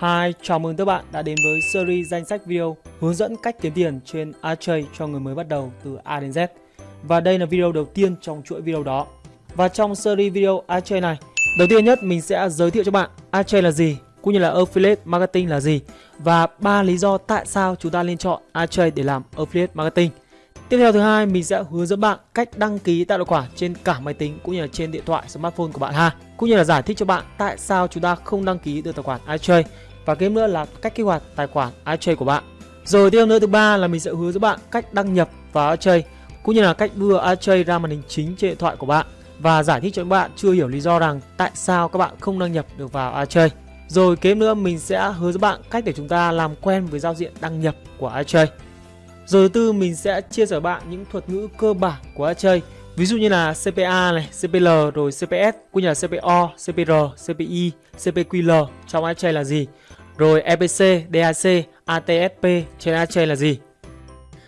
Hi, chào mừng các bạn đã đến với series danh sách video hướng dẫn cách kiếm tiền trên Archie cho người mới bắt đầu từ A đến Z. Và đây là video đầu tiên trong chuỗi video đó. Và trong series video Archie này, đầu tiên nhất mình sẽ giới thiệu cho bạn Archie là gì, cũng như là Affiliate Marketing là gì và ba lý do tại sao chúng ta nên chọn Archie để làm Affiliate Marketing. Tiếp theo thứ hai, mình sẽ hướng dẫn bạn cách đăng ký tạo tài khoản trên cả máy tính cũng như là trên điện thoại smartphone của bạn ha. Cũng như là giải thích cho bạn tại sao chúng ta không đăng ký được tài khoản iTrade và game nữa là cách kích hoạt tài khoản iTrade của bạn. Rồi tiếp nữa thứ ba là mình sẽ hướng dẫn bạn cách đăng nhập vào iTrade cũng như là cách đưa iTrade ra màn hình chính trên điện thoại của bạn và giải thích cho các bạn chưa hiểu lý do rằng tại sao các bạn không đăng nhập được vào iTrade. Rồi kế nữa mình sẽ hướng dẫn bạn cách để chúng ta làm quen với giao diện đăng nhập của iTrade. Rồi thứ tư mình sẽ chia sẻ bạn những thuật ngữ cơ bản của iTrade Ví dụ như là CPA này, CPL rồi CPS cũng như là CPO, CPR, CPI, CPQL trong iTrade là gì rồi EPC, DAC, ATSP trên AdChain là gì?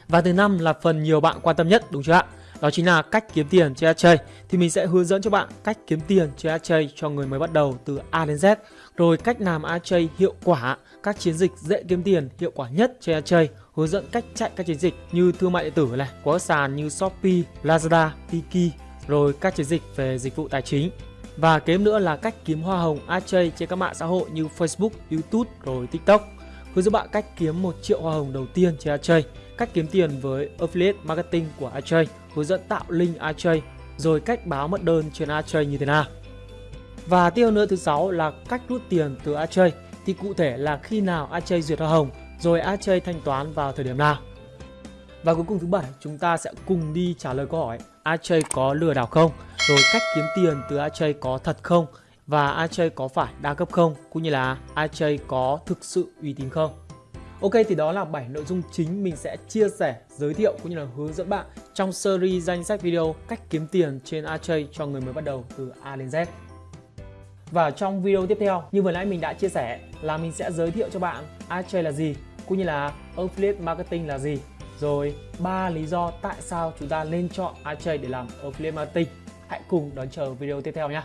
Và thứ năm là phần nhiều bạn quan tâm nhất đúng chưa ạ? Đó chính là cách kiếm tiền trên AdChain. thì mình sẽ hướng dẫn cho bạn cách kiếm tiền trên AdChain cho người mới bắt đầu từ A đến Z. Rồi cách làm AdChain hiệu quả các chiến dịch dễ kiếm tiền hiệu quả nhất trên AdChain, hướng dẫn cách chạy các chiến dịch như thương mại điện tử này có sàn như Shopee, Lazada, Tiki. Rồi các chiến dịch về dịch vụ tài chính và kế nữa là cách kiếm hoa hồng AJ trên các mạng xã hội như Facebook, YouTube rồi TikTok. Hướng dẫn bạn cách kiếm 1 triệu hoa hồng đầu tiên trên AJ, cách kiếm tiền với affiliate marketing của AJ, hướng dẫn tạo link AJ, rồi cách báo mất đơn trên AJ như thế nào. Và tiêu nữa thứ sáu là cách rút tiền từ AJ thì cụ thể là khi nào AJ duyệt hoa hồng rồi AJ thanh toán vào thời điểm nào. Và cuối cùng thứ bảy chúng ta sẽ cùng đi trả lời câu hỏi AJ có lừa đảo không, rồi cách kiếm tiền từ AJ có thật không và AJ có phải đa cấp không, cũng như là AJ có thực sự uy tín không. Ok thì đó là 7 nội dung chính mình sẽ chia sẻ, giới thiệu cũng như là hướng dẫn bạn trong series danh sách video cách kiếm tiền trên AJ cho người mới bắt đầu từ A đến Z. Và trong video tiếp theo, như vừa nãy mình đã chia sẻ là mình sẽ giới thiệu cho bạn AJ là gì, cũng như là Affiliate Marketing là gì. Rồi ba lý do tại sao chúng ta nên chọn AJ để làm Affiliate Marketing. Hãy cùng đón chờ video tiếp theo nhé.